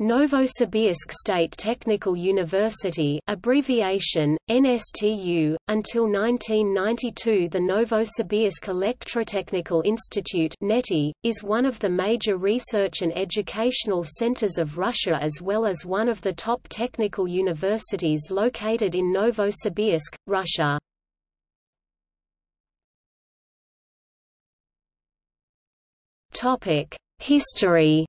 Novosibirsk State Technical University abbreviation, NSTU, until 1992 the Novosibirsk Electrotechnical Institute NETI, is one of the major research and educational centers of Russia as well as one of the top technical universities located in Novosibirsk, Russia. History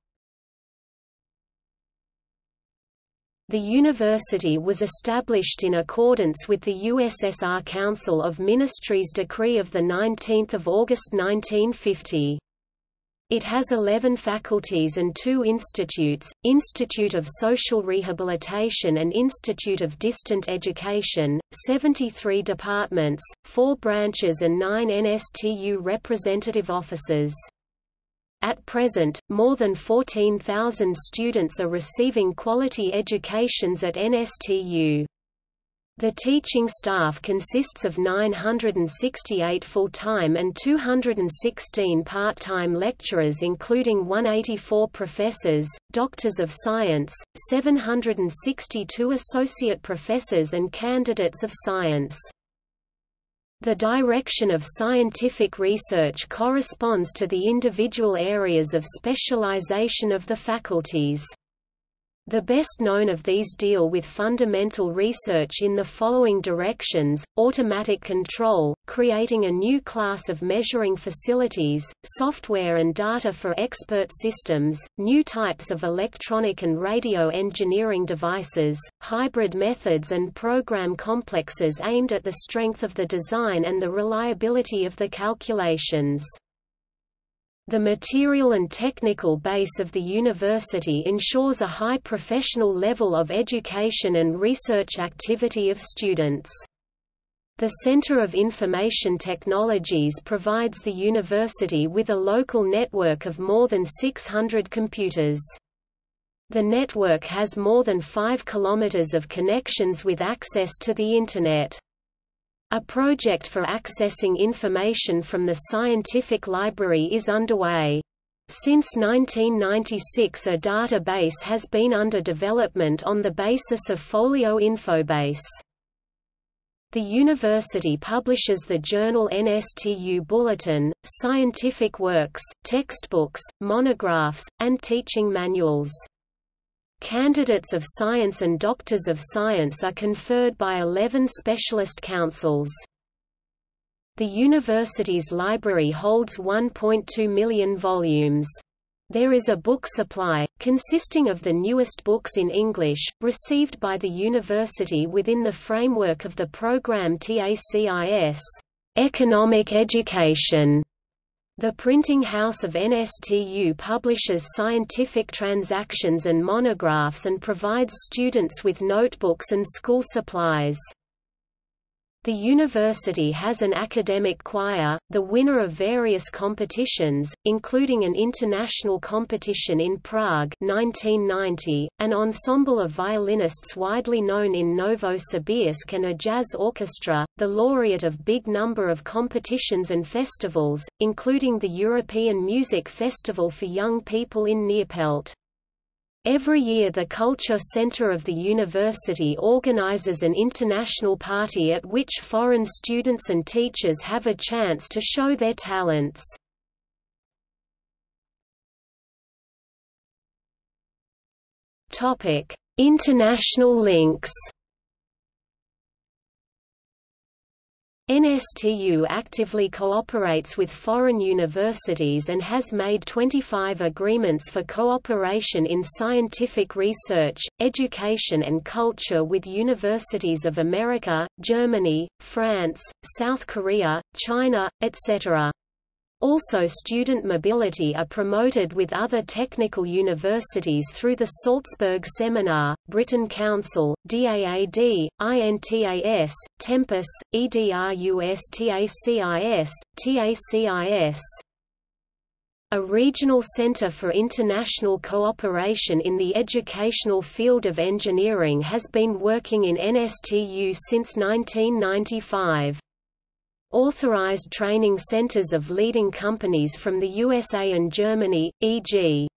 The university was established in accordance with the USSR Council of Ministries decree of 19 August 1950. It has 11 faculties and two institutes, Institute of Social Rehabilitation and Institute of Distant Education, 73 departments, 4 branches and 9 NSTU representative offices. At present, more than 14,000 students are receiving quality educations at NSTU. The teaching staff consists of 968 full-time and 216 part-time lecturers including 184 professors, doctors of science, 762 associate professors and candidates of science. The direction of scientific research corresponds to the individual areas of specialization of the faculties. The best known of these deal with fundamental research in the following directions, automatic control, creating a new class of measuring facilities, software and data for expert systems, new types of electronic and radio engineering devices, hybrid methods and program complexes aimed at the strength of the design and the reliability of the calculations. The material and technical base of the university ensures a high professional level of education and research activity of students. The Center of Information Technologies provides the university with a local network of more than 600 computers. The network has more than 5 kilometers of connections with access to the Internet. A project for accessing information from the scientific library is underway. Since 1996 a database has been under development on the basis of Folio Infobase. The university publishes the journal NSTU Bulletin, scientific works, textbooks, monographs, and teaching manuals. Candidates of science and doctors of science are conferred by 11 specialist councils. The university's library holds 1.2 million volumes. There is a book supply, consisting of the newest books in English, received by the university within the framework of the program TACIS Economic Education the printing house of NSTU publishes scientific transactions and monographs and provides students with notebooks and school supplies. The university has an academic choir, the winner of various competitions, including an international competition in Prague 1990, an ensemble of violinists widely known in Novosibirsk and a jazz orchestra, the laureate of big number of competitions and festivals, including the European Music Festival for Young People in Neerpelt. Every year the Culture Center of the university organizes an international party at which foreign students and teachers have a chance to show their talents. International links NSTU actively cooperates with foreign universities and has made 25 agreements for cooperation in scientific research, education and culture with universities of America, Germany, France, South Korea, China, etc. Also student mobility are promoted with other technical universities through the Salzburg Seminar, Britain Council, DAAD, INTAS, Tempus, EDRUSTACIS, TACIS. A regional center for international cooperation in the educational field of engineering has been working in NSTU since 1995. Authorized training centers of leading companies from the USA and Germany, e.g.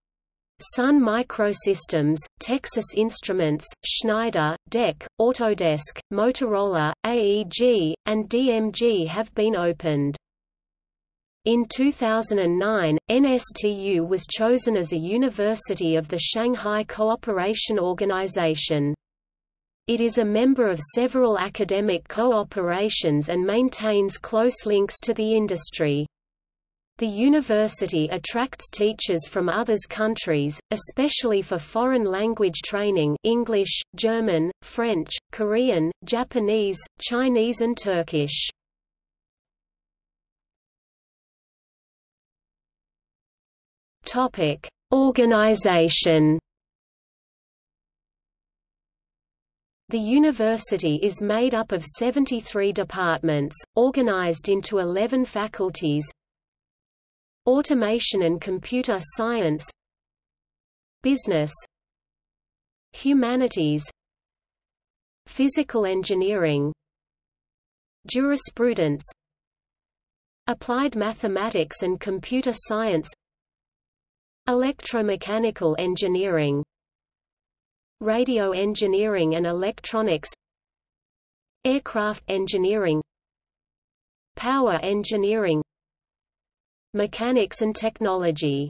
Sun Microsystems, Texas Instruments, Schneider, DEC, Autodesk, Motorola, AEG, and DMG have been opened. In 2009, NSTU was chosen as a university of the Shanghai Cooperation Organization. It is a member of several academic cooperations and maintains close links to the industry. The university attracts teachers from others countries, especially for foreign language training English, German, French, Korean, Japanese, Chinese and Turkish. Organization. The university is made up of 73 departments, organized into 11 faculties, Automation and Computer Science. Business. Humanities. Physical Engineering. Jurisprudence. Applied Mathematics and Computer Science. Electromechanical Engineering Radio Engineering and Electronics Aircraft Engineering Power Engineering Mechanics and technology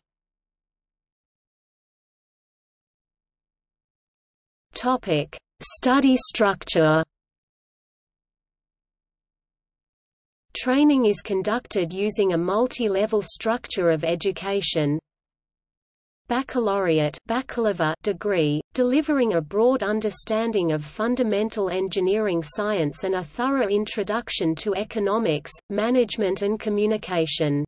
Topic: Study structure. Training is conducted using a multi-level structure of education. Baccalaureate degree, delivering a broad understanding of fundamental engineering science and a thorough introduction to economics, management and communication.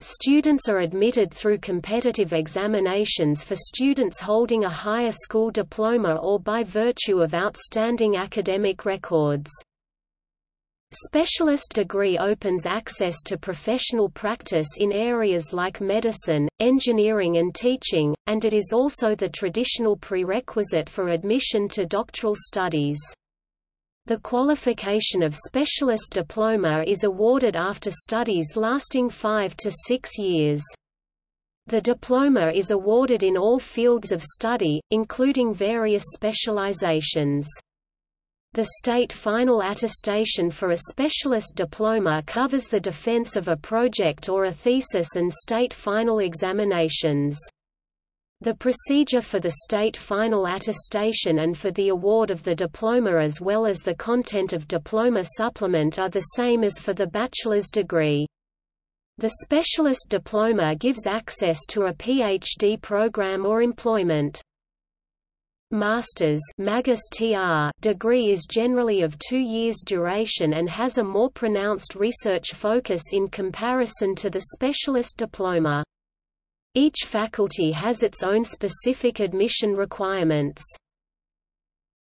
Students are admitted through competitive examinations for students holding a higher school diploma or by virtue of outstanding academic records. Specialist degree opens access to professional practice in areas like medicine, engineering and teaching, and it is also the traditional prerequisite for admission to doctoral studies. The qualification of specialist diploma is awarded after studies lasting five to six years. The diploma is awarded in all fields of study, including various specializations. The state final attestation for a specialist diploma covers the defense of a project or a thesis and state final examinations. The procedure for the state final attestation and for the award of the diploma as well as the content of diploma supplement are the same as for the bachelor's degree. The specialist diploma gives access to a PhD program or employment. Master's degree is generally of two years duration and has a more pronounced research focus in comparison to the specialist diploma. Each faculty has its own specific admission requirements.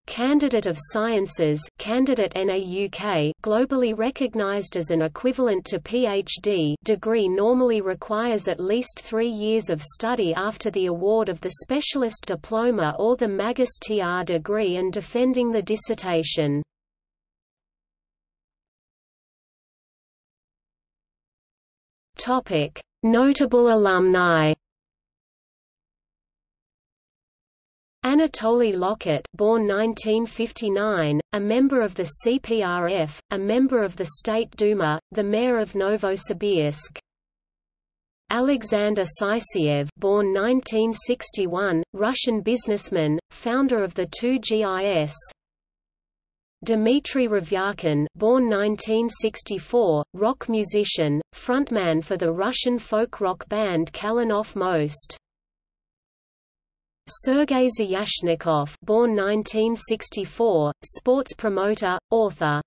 Candidate of Sciences candidate NAUK globally recognized as an equivalent to PhD degree normally requires at least three years of study after the award of the specialist diploma or the Magus TR degree and defending the dissertation. Notable alumni Anatoly Lokot born 1959, a member of the CPRF, a member of the State Duma, the mayor of Novosibirsk. Alexander Sysoev born 1961, Russian businessman, founder of the 2GIS. Dmitry Revyakin born 1964, rock musician, frontman for the Russian folk rock band Kalinov Most. Sergei Zayashnikov born 1964, sports promoter, author